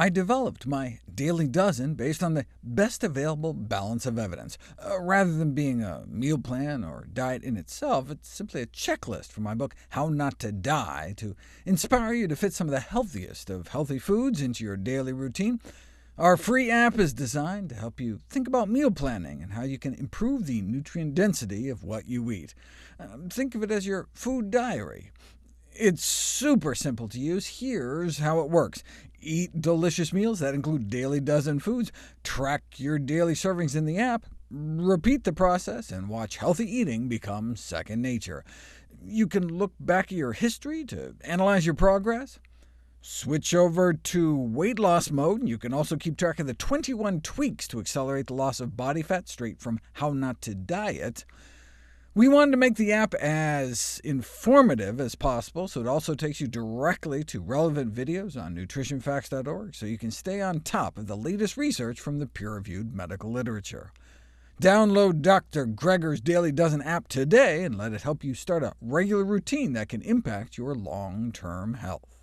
I developed my Daily Dozen based on the best available balance of evidence. Uh, rather than being a meal plan or diet in itself, it's simply a checklist from my book How Not to Die to inspire you to fit some of the healthiest of healthy foods into your daily routine. Our free app is designed to help you think about meal planning and how you can improve the nutrient density of what you eat. Um, think of it as your food diary. It's super simple to use. Here's how it works. Eat delicious meals that include Daily Dozen foods, track your daily servings in the app, repeat the process, and watch healthy eating become second nature. You can look back at your history to analyze your progress. Switch over to weight loss mode, and you can also keep track of the 21 tweaks to accelerate the loss of body fat straight from How Not to Diet. We wanted to make the app as informative as possible, so it also takes you directly to relevant videos on nutritionfacts.org, so you can stay on top of the latest research from the peer-reviewed medical literature. Download Dr. Greger's Daily Dozen app today and let it help you start a regular routine that can impact your long-term health.